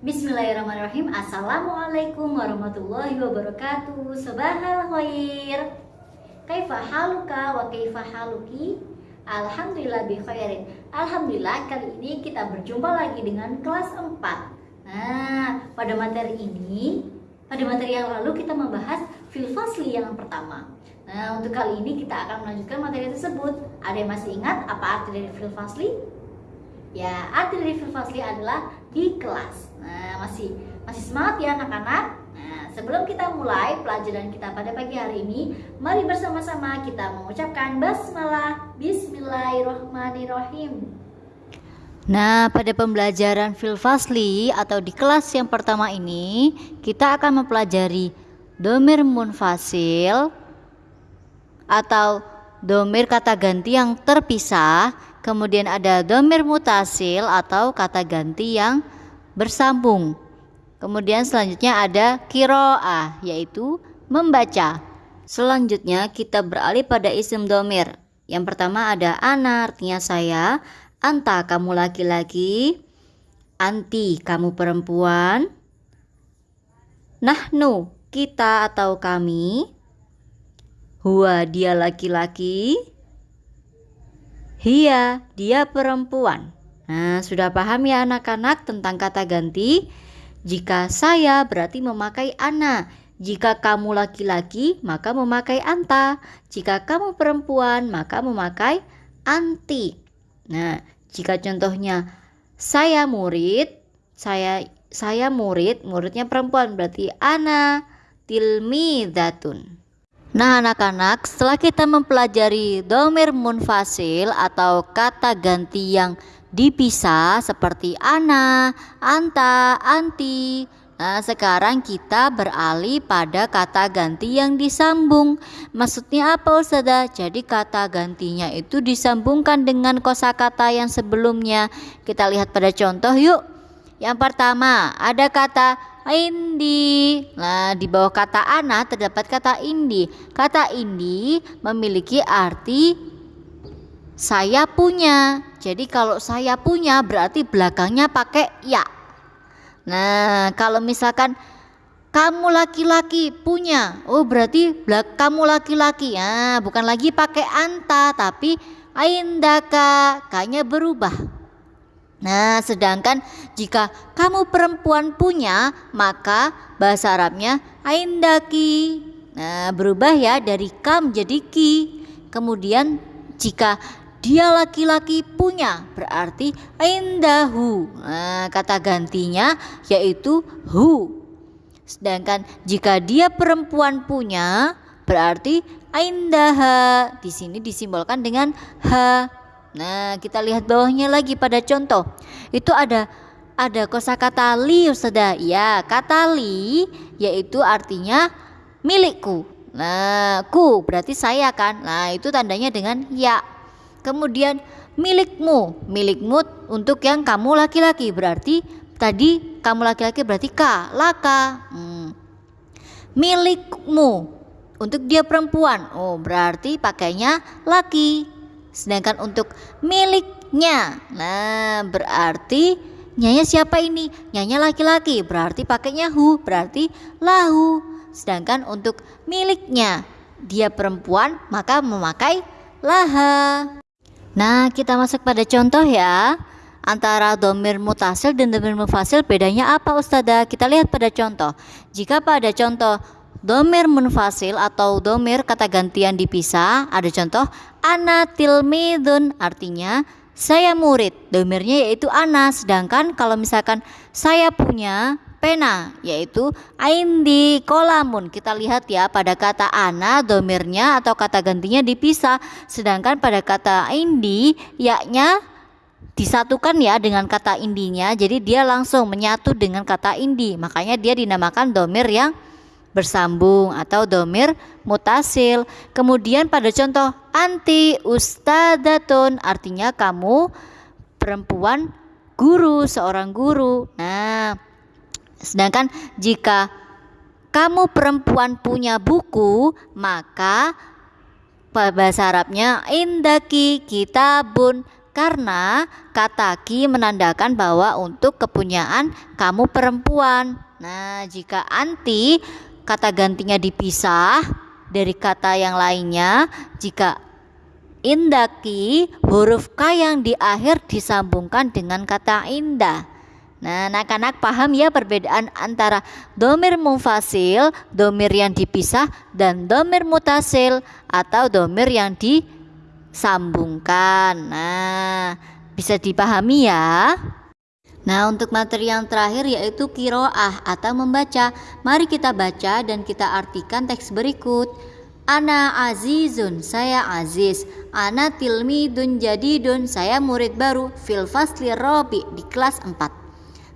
Bismillahirrahmanirrahim. Assalamualaikum warahmatullahi wabarakatuh. Sobahal khair. Kaifa haluka wa kaifa haluki? Alhamdulillah bi khairin. Alhamdulillah kali ini kita berjumpa lagi dengan kelas 4 Nah pada materi ini Pada materi yang lalu kita membahas filfasli yang pertama. Nah untuk kali ini kita akan melanjutkan materi tersebut. Ada yang masih ingat apa arti dari filfasli? Ya, arti dari Fasli adalah di kelas. Nah, masih masih semangat ya anak-anak? Nah, sebelum kita mulai pelajaran kita pada pagi hari ini, mari bersama-sama kita mengucapkan basmalah Bismillahirrahmanirrahim. Nah, pada pembelajaran Filfasli atau di kelas yang pertama ini, kita akan mempelajari domir munfasil atau domir kata ganti yang terpisah Kemudian ada domir mutasil atau kata ganti yang bersambung. Kemudian selanjutnya ada kiroah yaitu membaca. Selanjutnya kita beralih pada isim domir. Yang pertama ada ana artinya saya, anta kamu laki-laki, anti kamu perempuan, nahnu kita atau kami, huwa dia laki-laki, Hia, dia perempuan. Nah, sudah paham ya anak-anak tentang kata ganti? Jika saya berarti memakai ana. Jika kamu laki-laki, maka memakai anta. Jika kamu perempuan, maka memakai anti. Nah, jika contohnya saya murid, saya saya murid, muridnya perempuan berarti ana tilmidatun. Nah anak-anak setelah kita mempelajari domir munfasil atau kata ganti yang dipisah seperti ana, anta, anti Nah sekarang kita beralih pada kata ganti yang disambung. Maksudnya apa Ustazah? Jadi kata gantinya itu disambungkan dengan kosakata yang sebelumnya. Kita lihat pada contoh yuk. Yang pertama ada kata indi. Nah, di bawah kata ana terdapat kata indi. Kata indi memiliki arti saya punya. Jadi kalau saya punya berarti belakangnya pakai ya. Nah, kalau misalkan kamu laki-laki punya, oh berarti belak kamu laki-laki ya, bukan lagi pakai anta tapi aindaka, kayaknya berubah. Nah, sedangkan jika kamu perempuan punya, maka bahasa Arabnya aindaki. Nah, berubah ya dari kam jadi ki. Kemudian jika dia laki-laki punya, berarti aindahu. Nah, kata gantinya yaitu hu. Sedangkan jika dia perempuan punya, berarti aindaha. Di sini disimbolkan dengan ha. Nah, kita lihat bawahnya lagi pada contoh. Itu ada ada kosakata li Ustazah. Ya, kata li yaitu artinya milikku. Nah, ku berarti saya kan. Nah, itu tandanya dengan ya. Kemudian milikmu, milikmu untuk yang kamu laki-laki berarti tadi kamu laki-laki berarti ka, laka. Hmm. Milikmu untuk dia perempuan. Oh, berarti pakainya laki. Sedangkan untuk miliknya, nah berarti nyanya siapa ini? Nyanya laki-laki, berarti pakainya hu, berarti lahu. Sedangkan untuk miliknya, dia perempuan, maka memakai laha. Nah, kita masuk pada contoh ya. Antara domir mutasil dan domir mufasil bedanya apa Ustazah? Kita lihat pada contoh. Jika pada contoh Domir munfasil atau domir kata gantian dipisah. Ada contoh ana tilmidun artinya saya murid. Domirnya yaitu ana sedangkan kalau misalkan saya punya pena yaitu aindi kolamun. Kita lihat ya pada kata ana domirnya atau kata gantinya dipisah. Sedangkan pada kata indi yaknya disatukan ya dengan kata indinya jadi dia langsung menyatu dengan kata indi. Makanya dia dinamakan domir yang bersambung atau domir mutasil. Kemudian pada contoh anti ustadatun artinya kamu perempuan guru, seorang guru. Nah, sedangkan jika kamu perempuan punya buku, maka bahasa Arabnya indaki kitabun karena kata ki menandakan bahwa untuk kepunyaan kamu perempuan. Nah, jika anti kata gantinya dipisah dari kata yang lainnya, jika indaki huruf k yang di akhir disambungkan dengan kata indah. Nah, anak-anak paham ya perbedaan antara domir mufasil, domir yang dipisah, dan domir mutasil atau domir yang disambungkan. Nah, bisa dipahami ya. Nah, untuk materi yang terakhir yaitu kiroah atau membaca. Mari kita baca dan kita artikan teks berikut. Ana azizun, saya aziz. Ana tilmidun jadidun, saya murid baru. Fil fasli robi di kelas 4.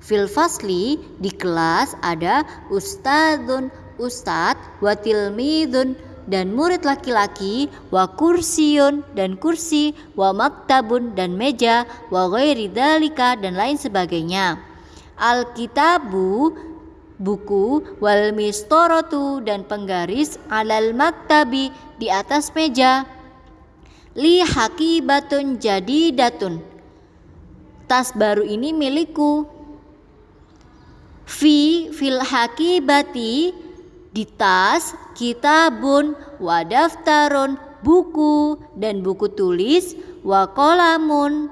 Fil fasli di kelas ada ustadzun, ustad, watilmidun dan murid laki-laki, wa kursiun dan kursi, wa maktabun dan meja, wa ghairi dalika dan lain sebagainya. Alkitabu buku wal mistorotu dan penggaris alal maktabi di atas meja. Li hakibatun jadi datun tas baru ini milikku. Fi fil hakibati di tas kitabun wadaftarun buku dan buku tulis wa kolamun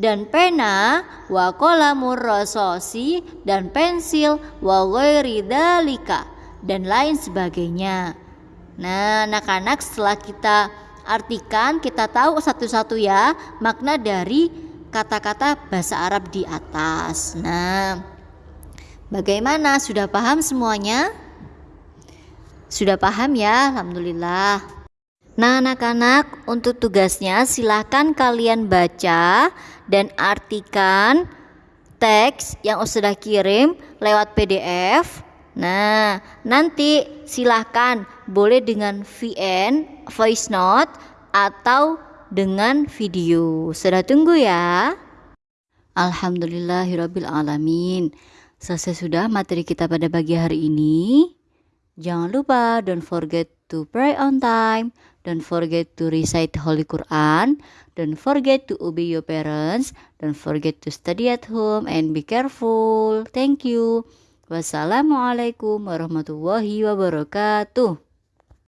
dan pena wa kolamur rasosi dan pensil wa ghairi dalika dan lain sebagainya. Nah, anak-anak setelah kita artikan, kita tahu satu-satu ya makna dari kata-kata bahasa Arab di atas. Nah, Bagaimana? Sudah paham semuanya? Sudah paham ya? Alhamdulillah. Nah, anak-anak, untuk tugasnya silahkan kalian baca dan artikan teks yang sudah kirim lewat PDF. Nah, nanti silahkan boleh dengan VN, voice note, atau dengan video. Sudah tunggu ya. Alhamdulillahirrabbilalamin. Selesai sudah materi kita pada pagi hari ini. Jangan lupa don't forget to pray on time, don't forget to recite Holy Quran, don't forget to obey your parents, don't forget to study at home and be careful. Thank you. Wassalamualaikum warahmatullahi wabarakatuh.